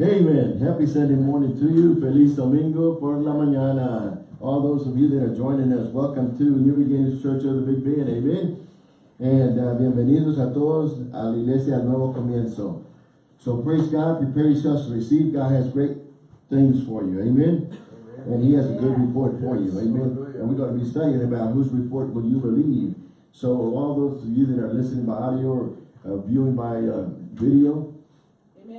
Amen. Happy Sunday morning to you. Feliz Domingo por la mañana. All those of you that are joining us, welcome to New Beginnings Church of the Big Bend. Amen. And uh, bienvenidos a todos a la iglesia al nuevo comienzo. So praise God, prepare yourselves to receive. God has great things for you. Amen. Amen. And he has a good report for you. Amen. And we're going to be studying about whose report will you believe. So all those of you that are listening by audio or uh, viewing by uh, video,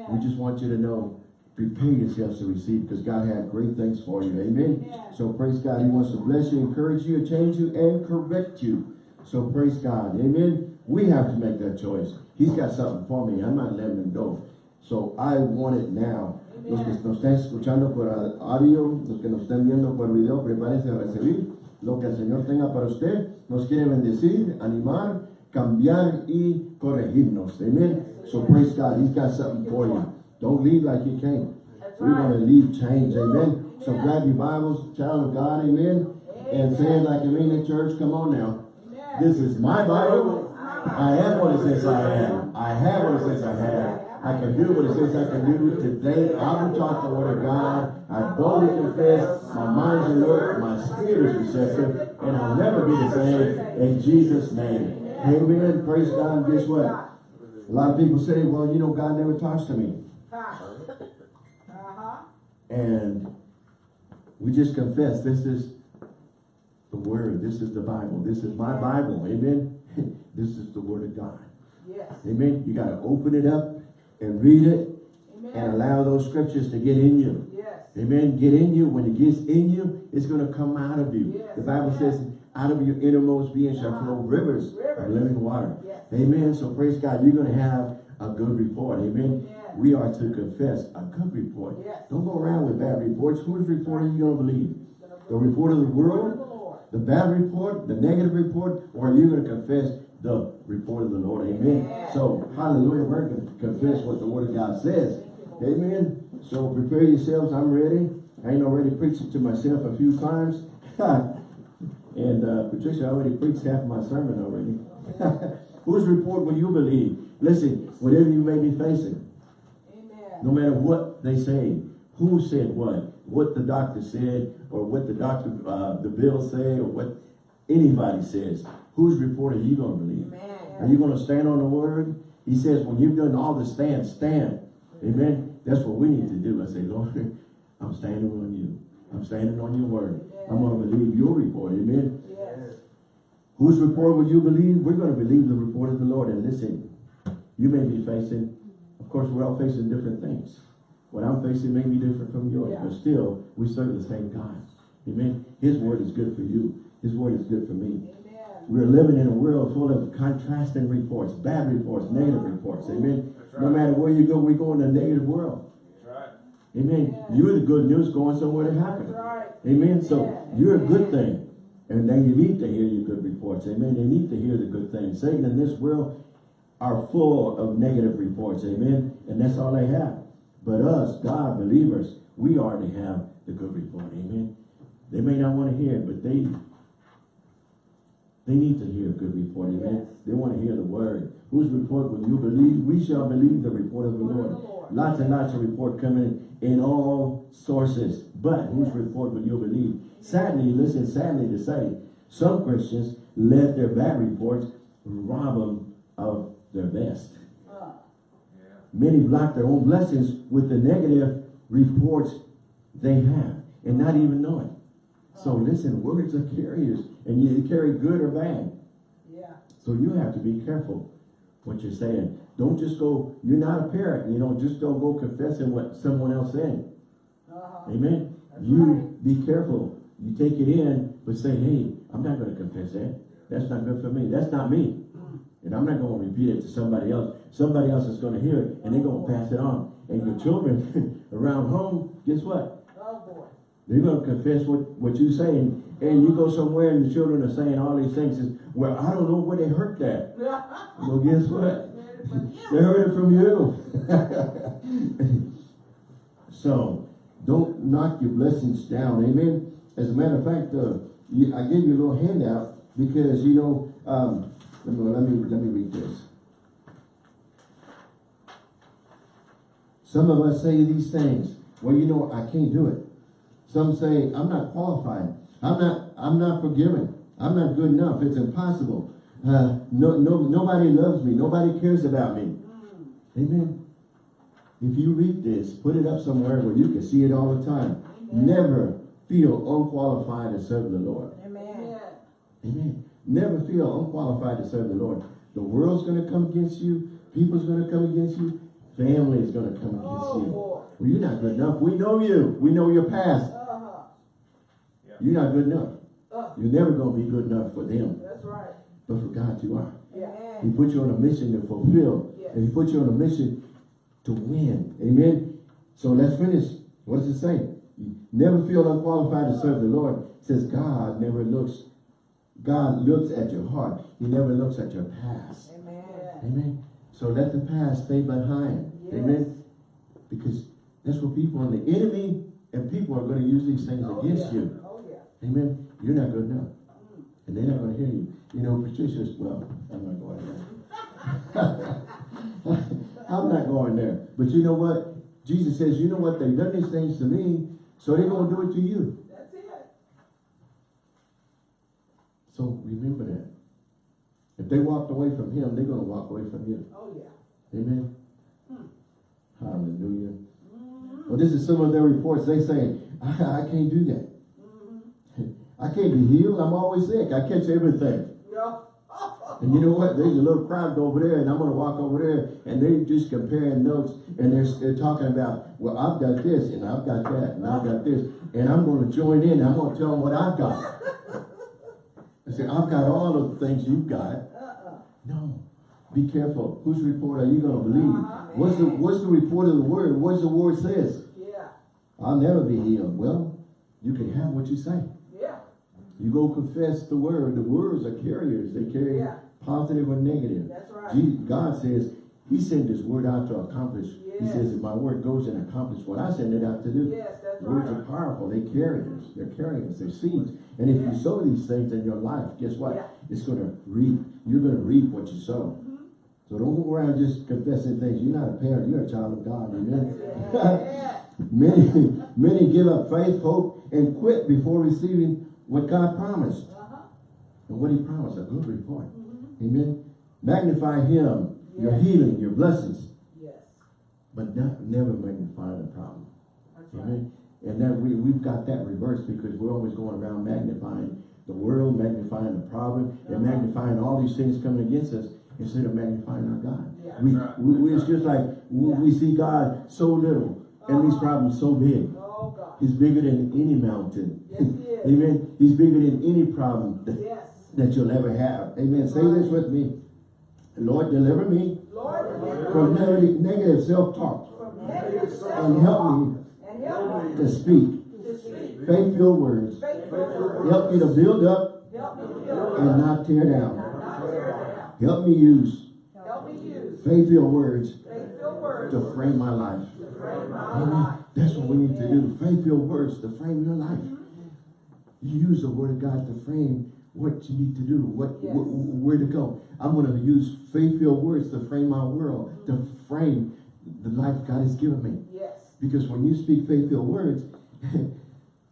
Amen. we just want you to know, prepare yourselves to receive because God had great things for you. Amen. Amen. So praise God. He wants to bless you, encourage you, change you, and correct you. So praise God. Amen. We have to make that choice. He's got something for me. I'm not letting him go. So I want it now. Amen. Los que nos están escuchando por audio, los que nos están viendo por video, prepárense a recibir lo que el Señor tenga para usted. Nos quiere bendecir, animar, cambiar y corregirnos. Amen. So praise God. He's got something for you. Don't leave like you came. We want to leave change. Amen. So grab your Bibles, child of God. Amen. And say it like you mean in church. Come on now. This is my Bible. I am what it says I am. I have what it says I have. I can do what it says I can do. Today, I will talk the word of God. I boldly confess my mind's alert, my spirit is receptive, and I'll never be the same in Jesus' name. Amen. Praise God. Guess what? A lot of people say, well, you know, God never talks to me. Uh-huh. Uh-huh. And we just confess this is the word. This is the Bible. This is my Bible. Amen. this is the word of God. Yes. Amen. You got to open it up and read it Amen. and allow those scriptures to get in you. Yes. Amen. Get in you. When it gets in you, it's going to come out of you. Yes. The Bible says, out of your innermost being shall flow rivers, rivers. of living water. Yes. Amen. So praise God. You're going to have a good report. Amen. Yes. We are to confess a good report. Yes. Don't go around with bad reports. Whose report are you going to believe? The report of the world? The bad report? The negative report? Or are you going to confess the report of the Lord? Amen. So, hallelujah. We're going to confess what the word of God says. Amen. So prepare yourselves. I'm ready. I ain't already preached to myself a few times. And uh, Patricia already preached half my sermon already. Whose report will you believe? Listen, whatever you may be facing, Amen. no matter what they say, who said what, what the doctor said, or what the doctor, uh, the bill say, or what anybody says, whose report are you going to believe? Amen. Are you going to stand on the word? He says, when you've done all the stand, stand. Amen. That's what we need to do. I say, Lord, I'm standing on you. I'm standing on your word. I'm going to believe your report. Amen. Yes. Whose report will you believe? We're going to believe the report of the Lord. And listen, you may be facing, of course, we're all facing different things. What I'm facing may be different from yours, yeah. but still, we serve the same God. Amen. His word is good for you. His word is good for me. Amen. We're living in a world full of contrasting reports, bad reports, negative reports. Amen. Right. No matter where you go, we go in a negative world. Amen. Yeah. You're the good news going somewhere to happen. Right. Amen. So yeah. you're a good thing. And then you need to hear your good reports. Amen. They need to hear the good things. Satan in this world are full of negative reports. Amen. And that's all they have. But us, God, believers, we are to have the good report. Amen. They may not want to hear it, but they they need to hear a good report. Amen. Yes. They want to hear the word. Whose report will you believe? We shall believe the report of the Lord. Lord. Lots and lots of report coming in all sources. But whose report will you believe? Sadly, listen, sadly to say, some Christians let their bad reports rob them of their best. Many block their own blessings with the negative reports they have and not even know it. So listen, words are carriers and you carry good or bad. Yeah. So you have to be careful what you're saying. Don't just go, you're not a parent, you know, just don't go confessing what someone else said. Uh -huh. Amen. That's you right. be careful. You take it in, but say, hey, I'm not going to confess that. That's not good for me. That's not me. Mm. And I'm not going to repeat it to somebody else. Somebody else is going to hear it, and they're going to pass it on. And your children around home, guess what? They're going to confess what, what you're saying. and you go somewhere and the children are saying all these things. Is, well, I don't know where they heard that. well, guess what? they heard it from you. so, don't knock your blessings down. Amen. As a matter of fact, uh, you, I gave you a little handout because, you know, um, let, me, let, me, let me read this. Some of us say these things. Well, you know, I can't do it. Some say, I'm not qualified. I'm not, I'm not forgiven. I'm not good enough. It's impossible. Uh, no, no, nobody loves me. Nobody cares about me. Amen. If you read this, put it up somewhere where you can see it all the time. Never feel unqualified to serve the Lord. Amen. Amen. Never feel unqualified to serve the Lord. The world's going to come against you. People's going to come against you. Family is going to come against Oh, you. Well, you're not good enough. We know you. We know your past. You're not good enough. Uh, You're never going to be good enough for them. that's right. But for God, you are. Yeah. He put you on a mission to fulfill. Yes. And he put you on a mission to win. Amen. So let's finish. What does it say? Never feel unqualified to serve the Lord. It says God never looks, God looks at your heart. He never looks at your past. Amen. Amen. So let the past stay behind. Yes. Amen. Because that's what people and the enemy and people are going to use these things Oh, against yeah. you. Amen. You're not good enough. And they're not going to hear you. You know, Patricia's, well, I'm not going there. I'm not going there. But you know what? Jesus says, you know what? They've done these things to me, so they're going to do it to you. That's it. So remember that. If they walked away from him, they're going to walk away from you. Oh, yeah. Amen. Hmm. Hallelujah. Mm-hmm. Well, this is some of their reports. They say, I, I can't do that. I can't be healed. I'm always sick. I catch everything. Yeah. And you know what? There's a little crowd over there, and I'm going to walk over there, and they're just comparing notes, and they're, they're talking about, well, I've got this, and I've got that, and I've got this, and I'm going to join in. I'm going to tell them what I've got. I said, I've got all of the things you've got. Uh-uh. No. Be careful. Whose report are you going to believe? Uh-huh. What's the What's the report of the word? What's the word says? Yeah. I'll never be healed. Well, you can have what you say. You go confess the word. The words are carriers. They carry Yeah. positive or negative. That's right. God says he sent his word out to accomplish. He says if my word goes and accomplishes what I send it out to do. Yes, that's Words right. are powerful. They carriers. They're carriers. They're seeds. And if Yeah. you sow these things in your life, guess what? Yeah. It's going to reap. You're going to reap what you sow. Mm-hmm. So don't go around just confessing things. You're not a parent. You're a child of God. Amen. Yeah. many, many give up faith, hope, and quit before receiving what God promised. Uh-huh. And what he promised, a good report. Amen. Magnify him, your healing, your blessings, Yes. but not never magnify the problem. That's right. Amen. And that we, we've got that reversed because we're always going around magnifying the world, magnifying the problem, and Uh-huh. magnifying all these things coming against us instead of magnifying our God. Yeah. We, right. we, we- it's just like we, Yeah. we see God so little and these Uh-huh. problems so big. Oh, God. He's bigger than any mountain. Yes, he is. Amen. He's bigger than any problem that, Yes. that you'll ever have. Amen. Say this with me. Lord, deliver me Lord, deliver from me negative, negative self-talk and help me and help me to speak to speak faith-filled words. faithful words. Help me to build up to build and up not tear down. not tear down. Help me use Help me use words faithful words to frame my life. to frame my Amen. life. That's what we need to do. Frame your words to frame your life. You use the word of God to frame what you need to do, what Yes. wh- wh- where to go. I'm going to use faith-filled words to frame my world, to frame the life God has given me. Yes. Because when you speak faith-filled words,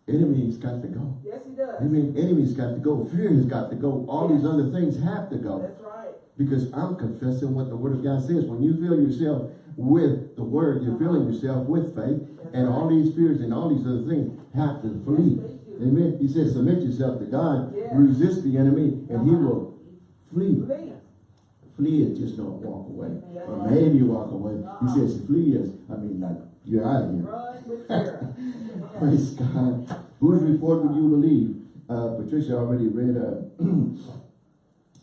enemy's got to go. Yes, he does. Amen. Enemy's got to go. Fear has got to go. All these other things have to go. That's right. Because I'm confessing what the word of God says. When you fill yourself with the word, you're filling yourself with faith. And all these fears and all these other things have to flee. Yes, they do. Amen. He says, submit yourself to God. Resist the enemy and he Uh-huh. will flee. Flee. Is just don't walk away. Or maybe walk away. He Uh-uh. says flee is, I mean, like, you're out of here. Run with fear. Praise God. Whose report would you believe? Uh, Patricia already read uh,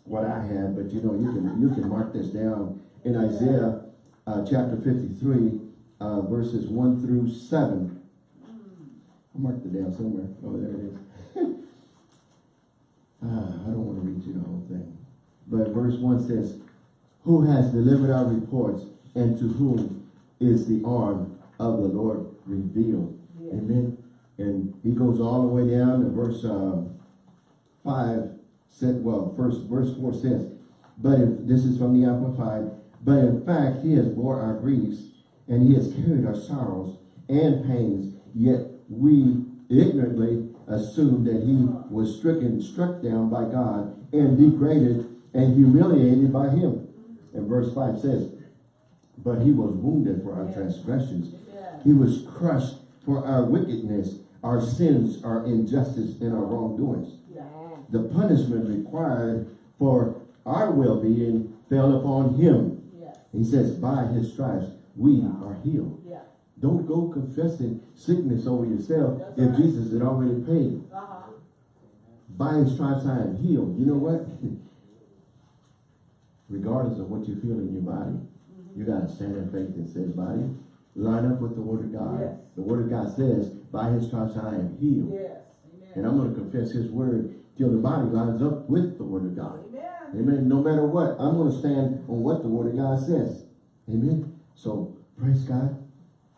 what I had, but you know, you can you can mark this down in Isaiah uh, chapter 53, uh, verses 1 through 7. I marked it down somewhere. Oh, there it is. Ah, I don't want to read you the whole thing. But verse 1 says, Who has delivered our reports, and to whom is the arm of the Lord revealed? Yes. Amen. And he goes all the way down to verse um, 5, said, well, first verse 4 says, But if, this is from the Amplified, but in fact he has bore our griefs and he has carried our sorrows and pains, yet we ignorantly assumed that he was stricken, struck down by God, and degraded and humiliated by him. And verse 5 says, But he was wounded for our transgressions. He was crushed for our wickedness, our sins, our injustice, and our wrongdoings. The punishment required for our well-being fell upon him. He says, by his stripes, we are healed. Yeah. Don't go confessing sickness over yourself That's if right. Jesus had already paid. Uh-huh. By his stripes I am healed. You know what? Regardless of what you feel in your body, Mm-hmm. you got to stand in faith and say, body, line up with the word of God. Yes. The word of God says, by his stripes I am healed. Yes. And I'm going to confess his word till the body lines up with the word of God. Amen. No matter what, I'm going to stand on what the word of God says. Amen. So, praise God.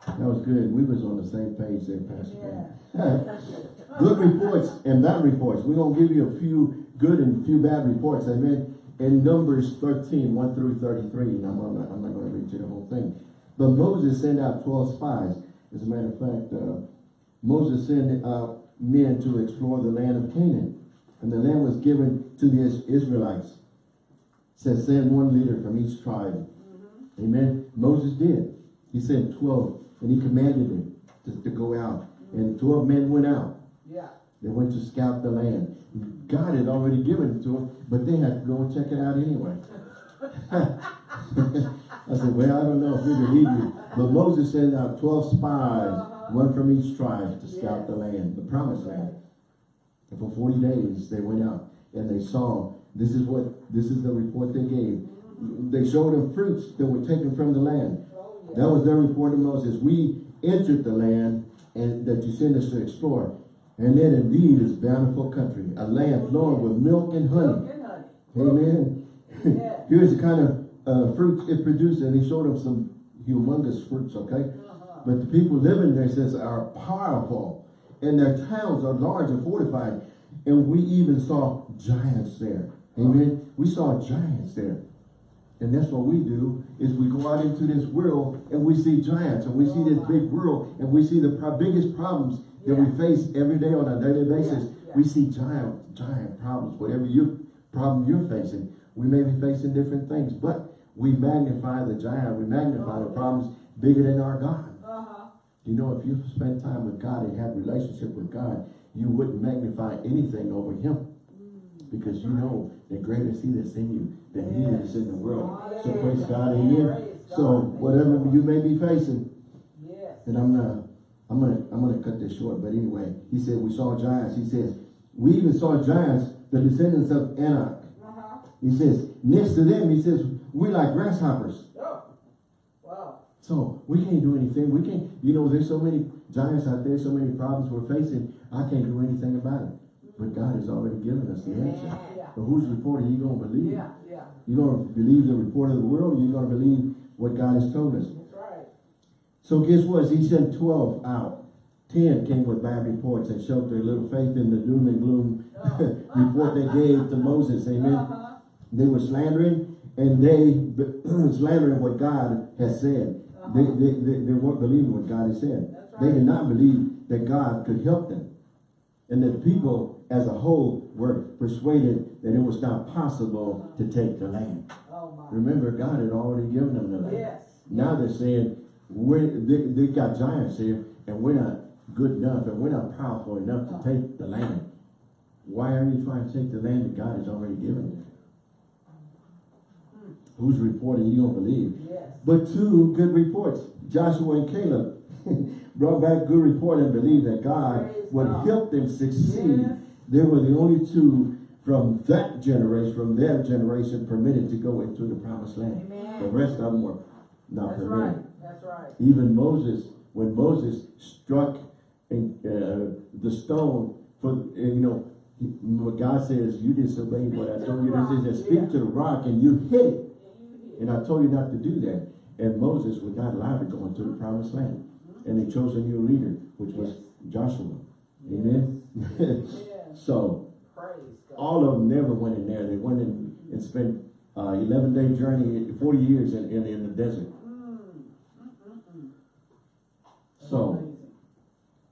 That was good. We was on the same page there, Pastor. Ben. good reports and bad reports. We're going to give you a few good and a few bad reports. Amen. In Numbers 13, 1 through 33. And I'm not, I'm not going to read you the whole thing. But Moses sent out 12 spies. As a matter of fact, uh, Moses sent out men to explore the land of Canaan. And the land was given to the Israelites. Says send one leader from each tribe. Mm-hmm. Amen. Moses did. He sent 12 and he commanded them to, to go out. Mm-hmm. And 12 men went out. Yeah. They went to scout the land. God had already given it to them, but they had to go and check it out anyway. I said, well, I don't know if we believe you. But Moses sent out 12 spies, uh-huh. one from each tribe to scout the land, the promised land. And for 40 days they went out and they saw, this is what, this is the report they gave. They showed them fruits that were taken from the land. That was their report to Moses. We entered the land and that you sent us to explore. And then indeed is bountiful country, a land flowing with milk and honey. Milk and honey. Amen. Yeah. Here's the kind of uh, fruits it produced, and he showed them some humongous fruits, okay? Uh-huh. But the people living there says are powerful, and their towns are large and fortified. And we even saw giants there. Amen. We saw giants there. And that's what we do, is we go out into this world and we see giants and we see this big world and we see the biggest problems that we face every day on a daily basis. yeah. We see giant, giant problems. Whatever you problem you're facing, we may be facing different things, but we magnify the giant, we magnify the problems bigger than our God. Uh-huh. You know, if you spend time with God and have relationship with God, you wouldn't magnify anything over him. Because you know that greater is he that's in you than he Yes. is in the world. So praise God, amen. So whatever you may be facing, Yes. and I'm gonna, I'm gonna, I'm gonna cut this short. But anyway, he said we saw giants. He says we even saw giants, the descendants of Anak. Uh-huh. He says next to them, he says we like grasshoppers. Oh. Wow. So we can't do anything. We can't, you know, there's so many giants out there, so many problems we're facing. I can't do anything about it. But God has already given us the answer. Yeah. But whose report are you going to believe? Yeah. Yeah. You going to believe the report of the world or you going to believe what God has told us? That's right. So guess what? He sent 12 out. 10 came with bad reports and showed their little faith in the doom and gloom report they gave to Moses. Amen. Uh-huh. They were slandering and they slandering what God has said. They, they, they, they weren't believing what God has said. That's They did not believe that God could help them. And that the people as a whole were persuaded that it was not possible to take the land. Oh. Remember, God had already given them the land. Yes. Now they're saying, we're, they, they got giants here and we're not good enough and we're not powerful enough to take the land. Why are you trying to take the land that God has already given you? Whose report are you don't believe? Yes. But two good reports. Joshua and Caleb brought back good report and believed that God Praise would God. help them succeed. Yes. They were the only two from that generation, from their generation, permitted to go into the promised land. Amen. The rest of them were not That's permitted. right. That's right. Even Moses, when Moses struck in, uh, the stone for, you know, God says, you disobeyed what I told you. He said, speak to the rock and you hit it. And I told you not to do that. And Moses was not allowed to go into the promised land. And they chose a new leader, which was Joshua. Amen. Yes. so all of them never went in there. They went in and spent uh, 11 day journey, 40 years in, in, in the desert. So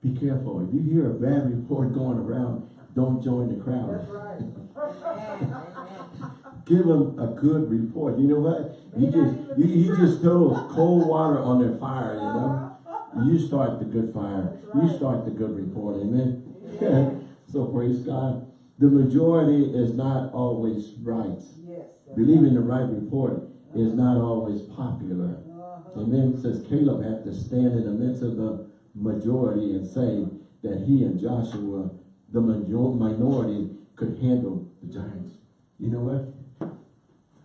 Be careful. If you hear a bad report going around, don't join the crowd. Right. Give them a good report. You know what? You just you, you just throw cold water on their fire, you know? You start the good fire. You start the good report. Amen. Yeah. So praise God. The majority is not always right. Yes. Believing the right. report is not always popular. Uh-huh. Amen. It says Caleb had to stand in the midst of the majority and say that he and Joshua, the major minority, could handle the giants. You know what?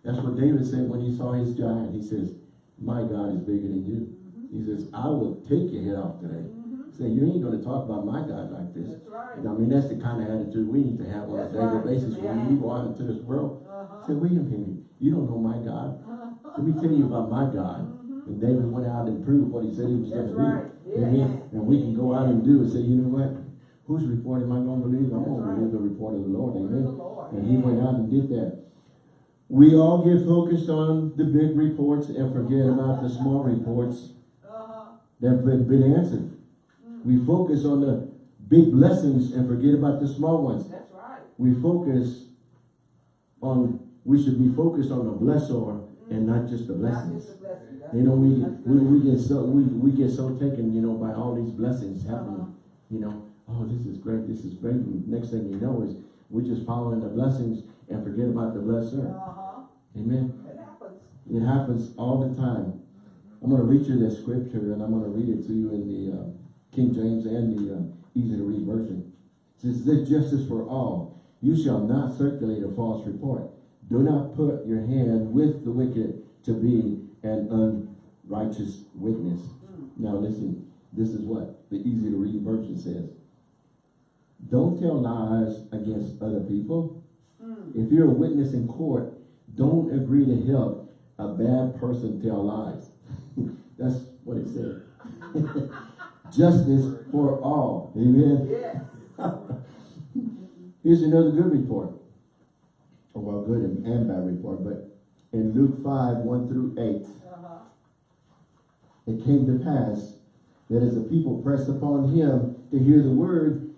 That's what David said when he saw his giant. He says, my God is bigger than you. He says, I will take your head off today. Say, you ain't going to talk about my God like this. That's right. I mean, that's the kind of attitude we need to have on a daily right. basis when Yeah. we go out into this world. Uh-huh. Say, wait a minute, you don't know my God. Uh-huh. Let me tell you about my God. Mhm. And David went out and proved what he said he was going That's to do. Yeah. Amen. And we can go out and do and say, you know what? Whose report am I going to believe? I'm going to believe the report of the Lord. Of the Amen. Lord. And he went out and did that. We all get focused on the big reports and forget about the small reports Uh-huh. that have been answered. We focus on the big blessings and forget about the small ones. That's right. We focus on, we should be focused on the blessor and not just the blessings. just a blessing. You know, we, we, we get so, we, we get so taken, you know, by all these blessings Uh-huh. happening. You know, oh, this is great, this is great. And next thing you know is we're just following the blessings and forget about the blesser. Uh-huh. Amen. It happens. It happens all the time. I'm going to read you this scripture and I'm going to read it to you in the uh, King James and the uh, easy to read version. It says, this justice for all. You shall not circulate a false report. Do not put your hand with the wicked to be an unrighteous witness. Mm. Now listen, this is what the easy to read version says. Don't tell lies against other people. Mm. If you're a witness in court, don't agree to help a bad person tell lies. That's what it said. Justice for all. Amen. Yes. Here's another good report. Oh, well, good and, and bad report, but in Luke 5, 1 through 8, Uh-huh. it came to pass that as the people pressed upon him to hear the word,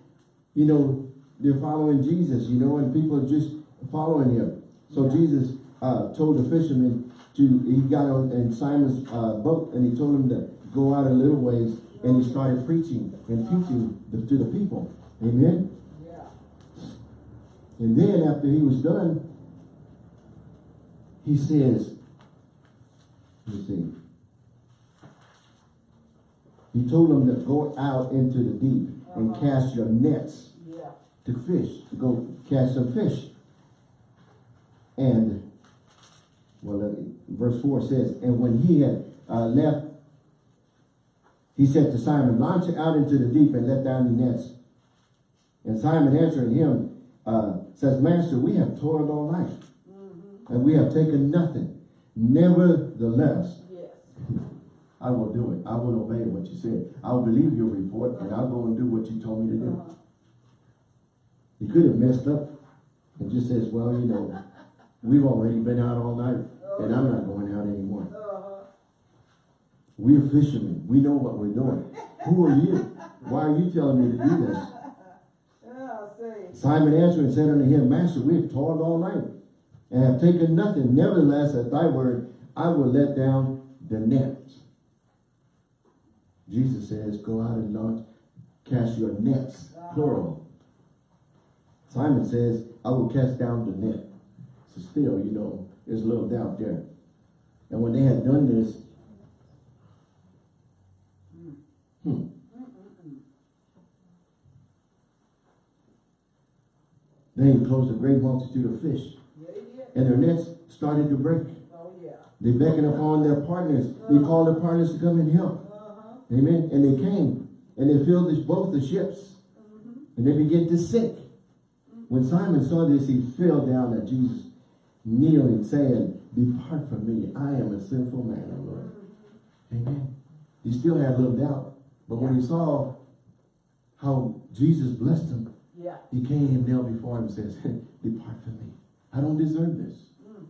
you know, they're following Jesus, you know, and people are just following him. So Yeah. Jesus uh, told the fishermen to, he got on in Simon's uh, boat and he told him to go out a little ways and he started preaching and teaching the, to the people. Amen. Yeah. And then after he was done, he says, let me see. He told them to go out into the deep and Uh-huh. cast your nets Yeah. to fish, to go catch some fish. And, well, verse 4 says, And when he had uh, left, he said to Simon, Launch out into the deep and let down your nets. And Simon answering him, uh, says, Master, we have toiled all night, Mm-hmm. and we have taken nothing. Nevertheless, Yes. I will do it. I will obey what you said. I will believe your report, and I'll go and do what you told me to do. Uh-huh. He could have messed up and just says, well, you know, we've already been out all night and I'm not going out anymore. We're fishermen. We know what we're doing. Who are you? Why are you telling me to do this? Simon answered and said unto him, Master, we have toiled all night and have taken nothing. Nevertheless, at thy word, I will let down the net. Jesus says, go out and launch, cast your nets, plural. Simon says, I will cast down the net. So still, you know, there's a little doubt there. And when they had done this, hmm, they enclosed a great multitude of fish, Yeah, he did. and their nets started to break. Oh. They beckoned upon their partners. They called their partners to come and help. Uh-huh. Amen. And they came, and they filled this, both the ships, Mm-hmm. and they began to sink. When Simon saw this, he fell down at Jesus, kneeling, saying, Depart from me, I am a sinful man, O Lord. Amen. He still had a little doubt, but when he saw how Jesus blessed him, Yeah. he came and knelt before him and says, Depart from me. I don't deserve this. Mm.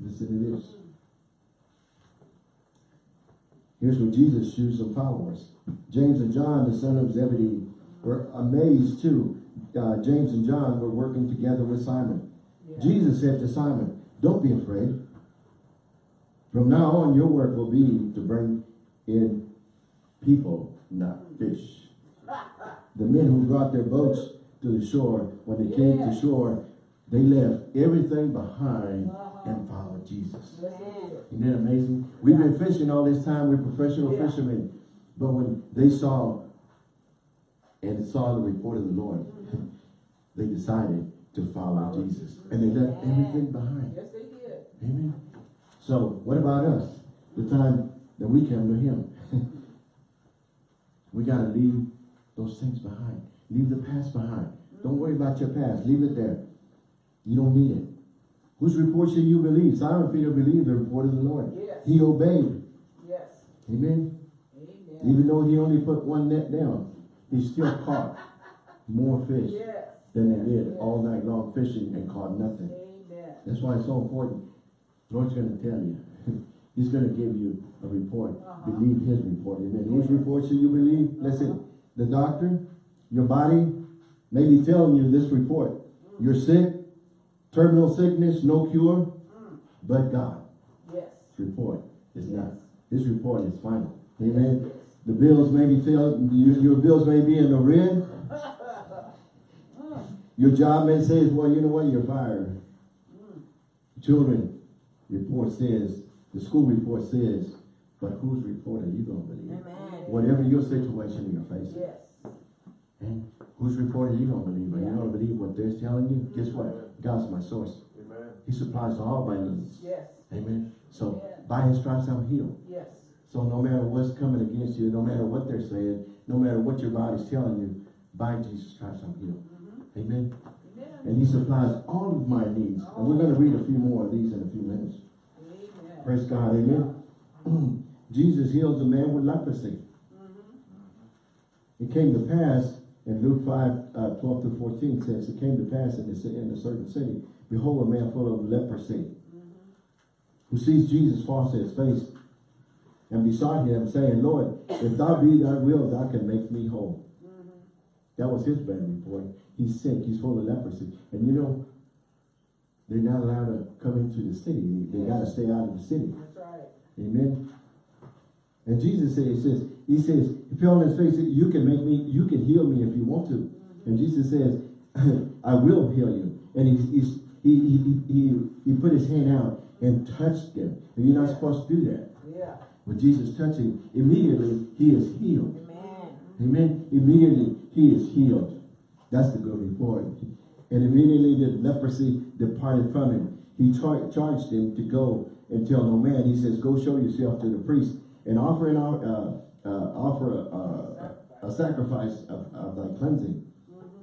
Listen to this. Here's what Jesus used some followers. James and John, the son of Zebedee, were amazed too. Uh, James and John were working together with Simon. Yeah. Jesus said to Simon, don't be afraid. From now on, your work will be to bring in people, not fish. The men who brought their boats to the shore, when they came to shore, they left everything behind Uh-huh. and followed Jesus. Yes, it is. Isn't that amazing? We've been fishing all this time. We're professional Yeah. fishermen. But when they saw and saw the report of the Lord, they decided to follow Jesus. And they left everything behind. Yes, they did. Amen. So what about us? The time that we come to him. we got to leave those things behind. Leave the past behind. Don't worry about your past. Leave it there. You don't need it. Whose report should you believe? Simon Peter believed the report of the Lord. Yes. He obeyed. Yes. Amen. Amen. Even though he only put one net down, he still caught more fish Yes. than they did all night long fishing and caught nothing. Amen. That's why it's so important. The Lord's going to tell you. He's going to give you a report. Uh-huh. Believe his report. Amen. Whose report should you believe? Uh-huh. Listen, the doctor, your body may be telling you this report. Mm. You're sick, terminal sickness, no cure, mm. but God. Yes. His report is not. Yes. His report is final. Amen. The bills may be telling you, your bills may be in the red. Mm. Your job may say, well, you know what, you're fired. Children, report says, the school report says, but whose report are you going to believe? Amen. Whatever your situation you're facing. Yes. And whose report are you going to believe? Are you Yeah. going to believe what they're telling you? Guess what? God's my source. Amen. He supplies all my needs. Yes. Amen. So Yeah. by his stripes I'm healed. Yes. So no matter what's coming against you, no matter what they're saying, no matter what your body's telling you, by Jesus Christ I'm healed. Mm-hmm. Amen. Amen. And he supplies all of my needs. And we're going to read a few more of these in a few minutes. Praise God. Amen. Jesus heals a man with leprosy. Mm-hmm. It came to pass in Luke 5, uh, 12 to 14 says, it came to pass in a, in a certain city, behold, a man full of leprosy, who sees Jesus falls to his face and besought him, saying, Lord, if thou be thy will, thou can make me whole. That was his bad report. He's sick, he's full of leprosy. And you know, they're not allowed to come into the city. They, got to stay out of the city. That's right. Amen. And Jesus says, he says, he says, he fell on his face, you can make me, you can heal me if you want to. And Jesus says, I will heal you. And he, he's, he, he, he, he put his hand out and touched him. And you're not supposed to do that. Yeah. When Jesus touched him, immediately he is healed. Amen. Amen. Immediately he is healed. That's the good report. And immediately the leprosy departed from him. He char charged him to go and tell no man. He says, go show yourself to the priest and offer an, uh, uh, offer a, a, a sacrifice of, of thy cleansing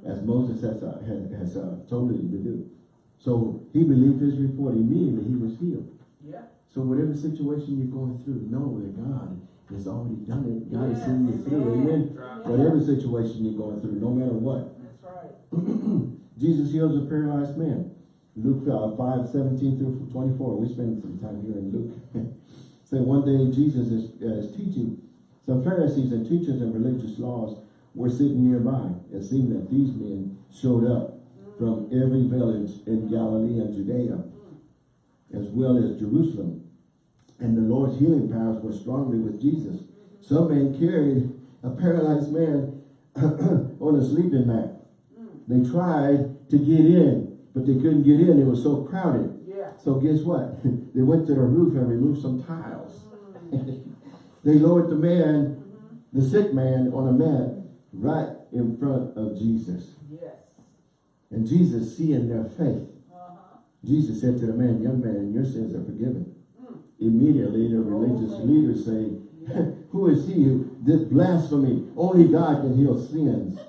as Moses has, uh, has, has uh, told you to do. So he believed his report. Immediately he was healed. Yeah. So whatever situation you're going through, know that God has already done it. God has Yes. seen you through. Amen. Right. Whatever situation you're going through, no matter what. That's right. Jesus heals a paralyzed man. Luke uh, 5, 17 through 24. We spend some time here in Luke. so one day Jesus is, uh, is teaching. Some Pharisees and teachers of religious laws were sitting nearby. It seemed that these men showed up from every village in Galilee and Judea, as well as Jerusalem. And the Lord's healing powers were strongly with Jesus. Some men carried a paralyzed man on a sleeping mat. They tried to get in, but they couldn't get in. It was so crowded. Yeah. So guess what? they went to the roof and removed some tiles. they lowered the man, the sick man, on a mat right in front of Jesus. Yes. And Jesus, seeing their faith, Uh-huh. Jesus said to the man, young man, your sins are forgiven. Immediately the religious Oh, leaders say, who is he who did blasphemy? Only God can heal sins.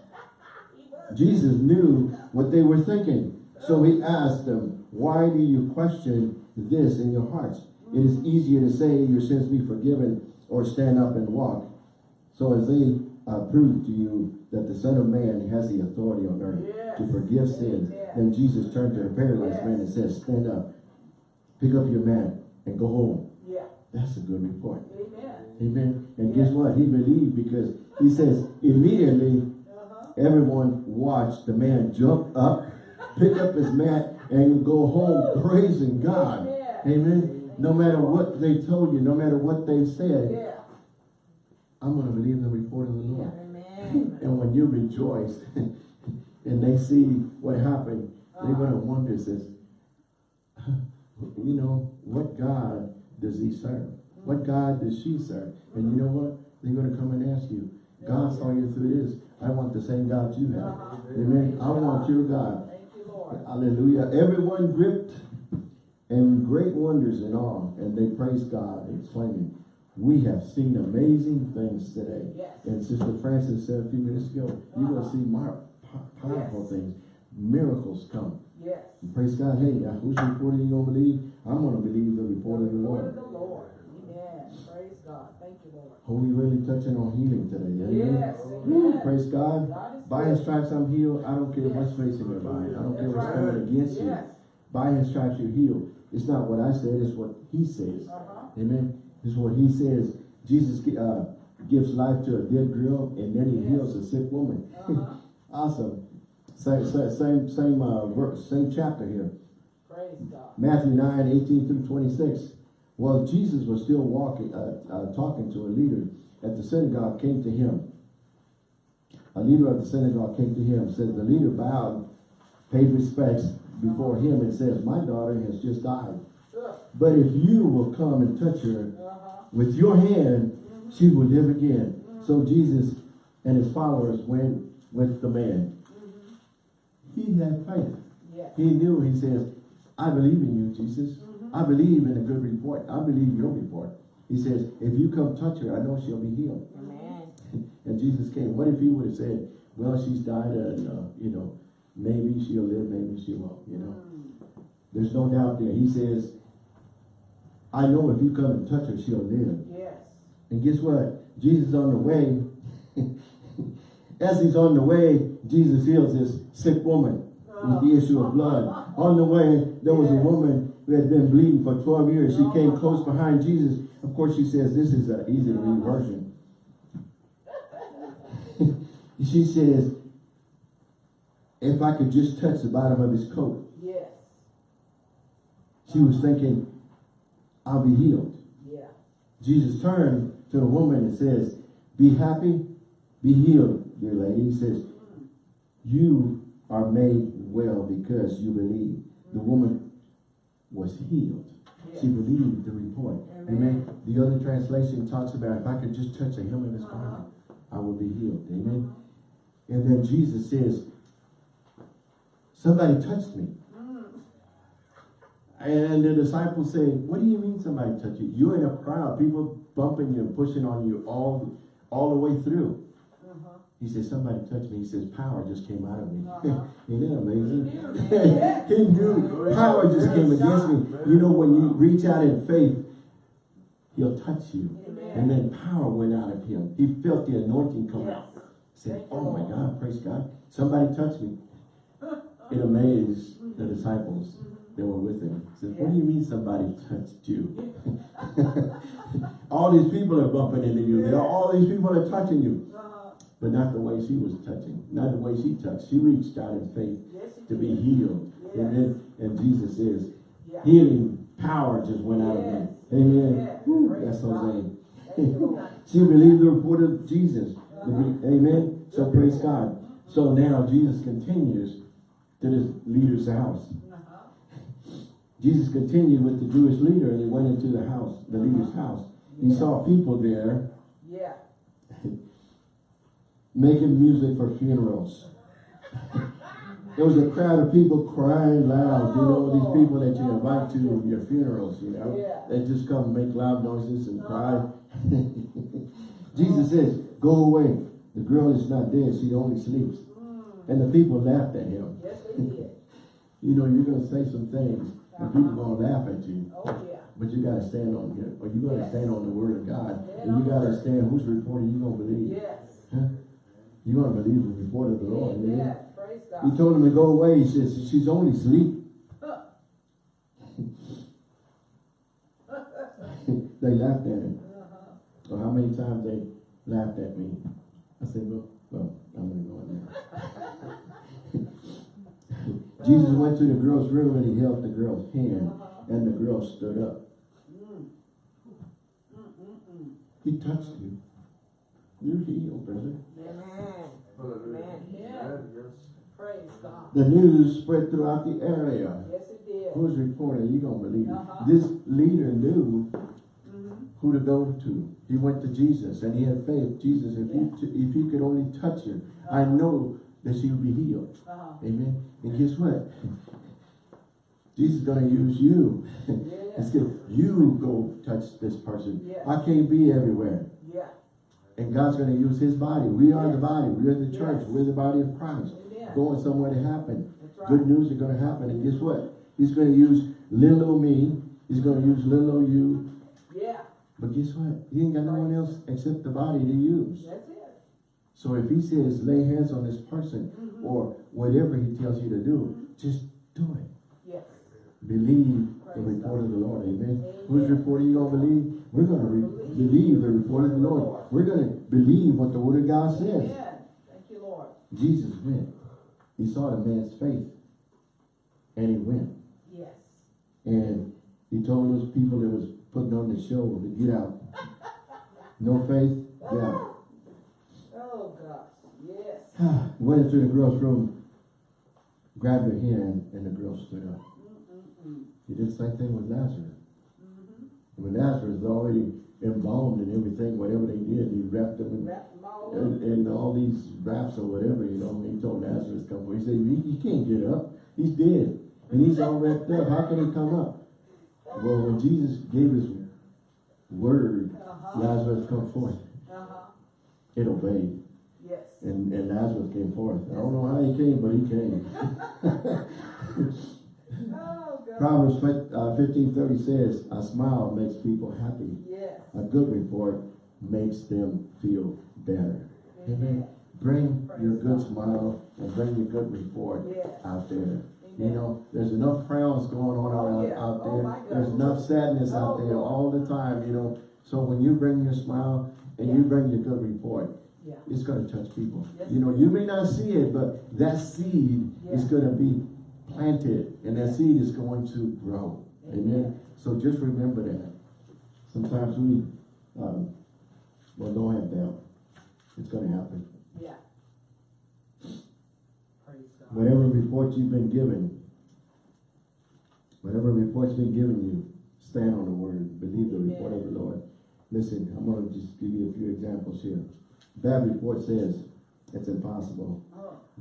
Jesus knew what they were thinking. So he asked them, why do you question this in your hearts? It is easier to say your sins be forgiven or stand up and walk. So as they uh, prove to you that the Son of Man has the authority on earth to forgive sins, then Jesus turned to the paralyzed man and said, stand up, pick up your mat and go home. Yeah. That's a good report. Amen. Amen. And guess what? He believed because he says immediately. Everyone watched the man jump up, pick up his mat, and go home praising God. Amen. Amen. No matter what they told you, no matter what they said, Yeah. I'm going to believe the report of the Lord. Amen. And when you rejoice and they see what happened, they're uh-huh. going to wonder, says, you know, what God does he serve? What mm-hmm. God does she serve? And you know what? They're going to come and ask you, God saw you through this. I want the same God you have. Amen. I want your God. Thank you, Lord. Hallelujah. Everyone gripped and great wonders and awe, and they praised God, exclaiming, We have seen amazing things today. Yes. And Sister Francis said a few minutes ago, you're going to see powerful Yes. things. Miracles come. Yes. And praise God. Hey, uh, whose report are you going to believe? I'm going to believe the report of the Word of the Lord. God. Thank you, Lord. Are we really touching on healing today? Amen. Yes. Amen. praise God. God By his stripes I'm healed. I don't care Yes. what's facing your body. I don't care That's what's right. coming against you. By his stripes you're healed. It's not what I said, it's what he says. Uh-huh. Amen. It's what he says. Jesus uh, gives life to a dead girl and then he Yes. heals a sick woman. Uh-huh. awesome. Same, same, same, same, uh, verse, same chapter here. Praise God. Matthew 9, 18 through 26. While Jesus was still walking, uh, uh, talking to a leader at the synagogue came to him. A leader of the synagogue came to him, said the leader bowed, paid respects before him and says, my daughter has just died. But if you will come and touch her with your hand, she will live again. So Jesus and his followers went with the man. He had faith. He knew, he says, I believe in you, Jesus. I believe in a good report. I believe your report. He says, if you come touch her, I know she'll be healed. Amen. And Jesus came. What if he would have said, well, she's died and, uh, you know, maybe she'll live, maybe she won't, you know. There's no doubt there. He says, I know if you come and touch her, she'll live. Yes. And guess what? Jesus on the way. As he's on the way, Jesus heals this sick woman with the issue of blood. On the way, there was a woman who had been bleeding for 12 years. She came close behind Jesus. Of course, she says, this is an easy to read version. she says, if I could just touch the bottom of his coat. Yes. She was thinking, I'll be healed. Yeah. Jesus turned to the woman and says, be happy, be healed, dear lady. He says, mm. you are made well because you believe. The woman was healed. She believed the report. Amen. The other translation talks about if I could just touch a hem of his uh-huh. garment, I will be healed. Amen. And then Jesus says, somebody touched me. Mm. And the disciples say, what do you mean somebody touched you? You're in a crowd, people bumping you and pushing on you all, all the way through. Uh-huh. He says, somebody touched me. He says, power just came out of me. Uh-huh. Isn't that amazing? He knew power just came against me. You know, when you reach out in faith, he'll touch you. Amen. And then power went out of him. He felt the anointing come Yes. out. He said, oh my God, praise God. Somebody touched me. It amazed the disciples that were with him. He said, what do you mean somebody touched you? all these people are bumping into you. All these people are touching you. Uh-huh. But not the way she was touching. Not the way she touched. She reached out in faith Yes, to be healed. Yes. Amen. And Jesus is Yeah. healing power just went out of me. Yes. Amen. Yes. Woo, that's. Jose. Thank you, Lord. She believed the report of Jesus. Uh-huh. Amen. So praise God. So now Jesus continues to this leader's house. Uh-huh. Jesus continued with the Jewish leader and he went into the house, the leader's house. He saw people there Yeah. Making music for funerals. There was a crowd of people crying loud. You know, these people that you invite to your funerals, you know, Yeah. they just come make loud noises and cry. Jesus says, go away. The girl is not dead. She only sleeps. Mm. And the people laughed at him. Yes, they did. You know, you're going to say some things and people going to laugh at you. Oh, yeah. But you got to stand on here. Or you got to Yes. stand on the word of God. And you got to stand whose report are you going to believe? Yes. Huh? You're going to believe the report of the Lord. amen? Praise He told him to go away. He says, she's only asleep. They laughed at him. Uh-huh. Or how many times they laughed at me. I said, well, well, I'm gonna go in there. Jesus went to the girl's room and he held the girl's hand Uh-huh. and the girl stood up. Mm. Mm-mm-mm. He touched you. You're healed, brother. Amen. Hallelujah. Yeah. Praise God. The news spread throughout the area. Yes, it did. Who's reporting? You gonna believe it. Uh-huh. This leader knew Mhm. who to go to. He went to Jesus and he had faith. Jesus, if you if you could only touch her, I know that she would be healed. Uh-huh. Amen. And guess what? Jesus is gonna use you. It's Yeah. good. You go touch this person. Yes. I can't be everywhere. Yeah. And God's gonna use his body. We are the body. We're the church. Yes. We're the body of Christ. Amen. Going somewhere to happen. Right. Good news is gonna happen. And guess what? He's gonna use little old me. He's gonna use little old you. Yeah. But guess what? He ain't got no one else except the body to use. That's it. So if he says lay hands on this person Mhm. or whatever he tells you to do, just do it. Yes. Believe the report God. of the Lord. Amen. Amen. Whose report are you gonna believe? We're gonna re- Believe the report of the Lord. We're gonna believe what the word of God says. Thank you, Lord. Jesus went. He saw the man's faith. And he went. Yes. And he told those people that was putting on the show to get out. No faith, get out. Oh, gosh. Yes. Went into the girl's room, grabbed her hand, and the girl stood up. Mm-mm-mm. He did the same thing with Lazarus. When Lazarus was already embalmed and everything, whatever they did, he wrapped him in, Wrap them all in, in all these wraps or whatever, you know. He told Lazarus to come forward. He said, he, he can't get up. He's dead. And he's all wrapped up. How can he come up? Well, when Jesus gave his word, Uh-huh. Lazarus come forth. Uh-huh. It obeyed. Yes. And, and Lazarus came forth. I don't know how he came, but he came. Oh, God. Proverbs uh, fifteen thirty says, a smile makes people happy. Yes. A good report makes them feel better. Amen. Bring your good smile and bring your good report Yes. out there. You know, there's enough frowns going on Oh, around yeah. out Oh, there. my there's enough sadness out Oh, there Lord. all the time, you know. So when you bring your smile and you bring your good report, Yeah. it's gonna touch people. Yes, You know, you may not see it, but that seed is gonna be planted and that seed is going to grow. Amen. Amen. So just remember that. Sometimes we, um, well, don't have doubt. It's gonna happen. Yeah. Whatever report you've been given, whatever report's been given you, stand on the word, believe the report of the Lord. Listen, I'm gonna just give you a few examples here. Bad report says it's impossible.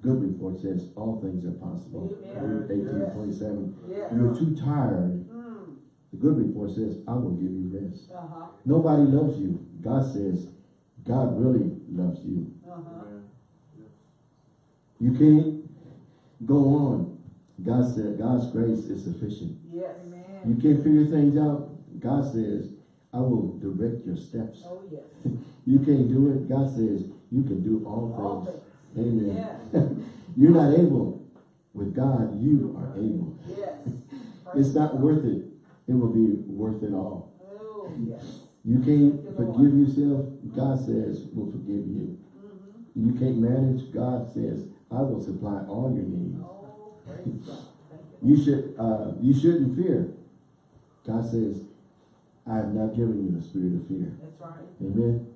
Good report says all things are possible. Amen. Eighteen Yes. twenty-seven. yeah. You're too tired. Mm. The good report says, I will give you rest. Uh-huh. Nobody loves you. God says, God really loves you. Uh-huh. You can't go on. God said, God's grace is sufficient. Yes. You can't figure things out. God says, I will direct your steps. Oh, yes. You can't do it. God says, you can do All things. Amen. Yeah. You're not able. With God, you are able. Yes. It's not worth it. It will be worth it all. Oh, yes. You can't you, forgive yourself. God says, will forgive you. Mm-hmm. You can't manage. God says, I will supply all your needs. Oh, praise God. Thank you. You should, uh, you shouldn't fear. God says, I have not given you a spirit of fear. That's right. Amen.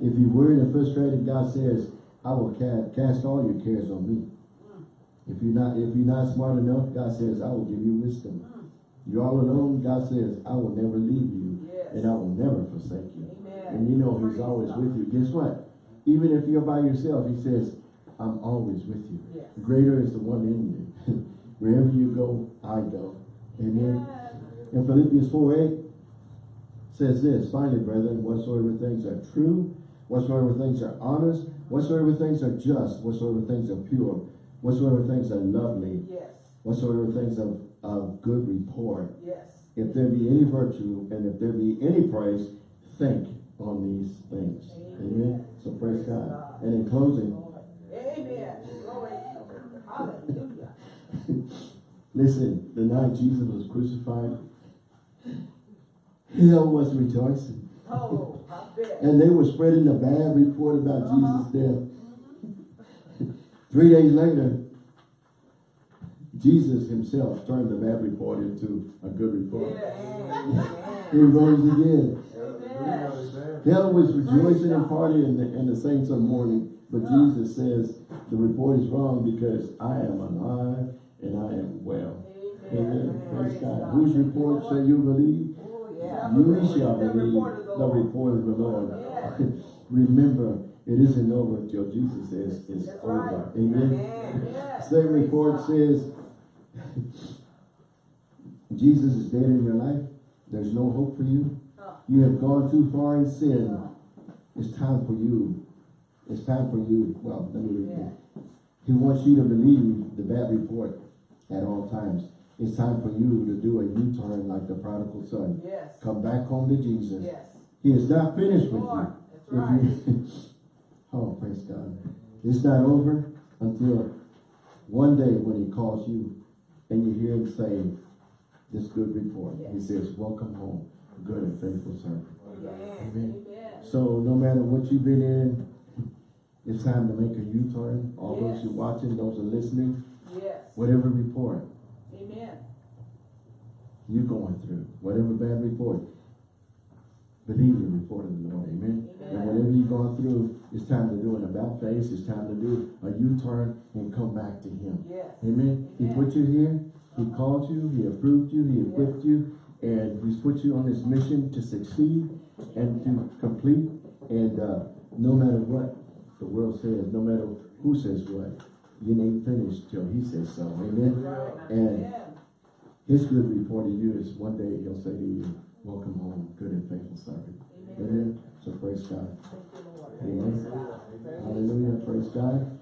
If you're worried and frustrated, God says, I will cast all your cares on me. If you're not, if you're not smart enough, God says, I will give you wisdom. You're all alone, God says, I will never leave you Yes. and I will never forsake you. Amen. And you know He's always God. with you. Guess what? Even if you're by yourself, He says, I'm always with you. Yes. Greater is the one in you. Wherever you go, I go. Amen. Yes. In Philippians 4 8 says this, finally, brethren, whatsoever things are true, whatsoever things are honest, whatsoever things are just, whatsoever things are pure, whatsoever things are lovely, Yes. whatsoever things of, of good report, Yes. if there be any virtue and if there be any praise, think on these things. Amen. Amen. So praise Praise God. God. And in closing, Amen. Glory. Hallelujah. listen, the night Jesus was crucified, Hell was rejoicing. Oh. And they were spreading a bad report about Uh-huh. Jesus' death. Three days later, Jesus himself turned the bad report into a good report. Yes. He rose again. Amen. Hell was rejoicing and partying and the, and the saints are mourning. But Jesus says the report is wrong because I am alive and I am well. Amen. Praise God. Whose report shall you believe? Yeah. You shall believe the report of the Lord. Remember, it isn't over until Jesus says it's That's over. right. Amen. Amen. Yes. Same Praise report says Jesus is dead in your life. There's no hope for you. You have gone too far in sin. It's time for you. It's time for you. Well, let me read Yeah. He wants you to believe the bad report at all times. It's time for you to do a U-turn like the prodigal son. Yes. Come back home to Jesus. Yes. He is not finished with Lord, you. right. you- oh, praise God. It's not over until one day when he calls you and you hear him say this good report. He says, welcome home, good and faithful servant. Yes. Amen. Amen. So no matter what you've been in, it's time to make a U-turn. All those Yes. who watching, those who listening, Yes. whatever report Amen. you're going through, whatever bad report, believe the report of the Lord. Amen. And whatever you've gone through, it's time to do an about face. It's time to do a U-turn and come back to Him. Yes. Amen. He put you here. He called you. He approved you. He equipped you. And He's put you on this mission to succeed and to complete. And uh, no matter what the world says, no matter who says what, you ain't finished till He says so. Amen. Right. And Amen. His good report to you is one day He'll say to you, welcome home, good and faithful servant. Amen. Amen. So praise God. Thank you, Lord. Amen. God. Hallelujah. Praise God.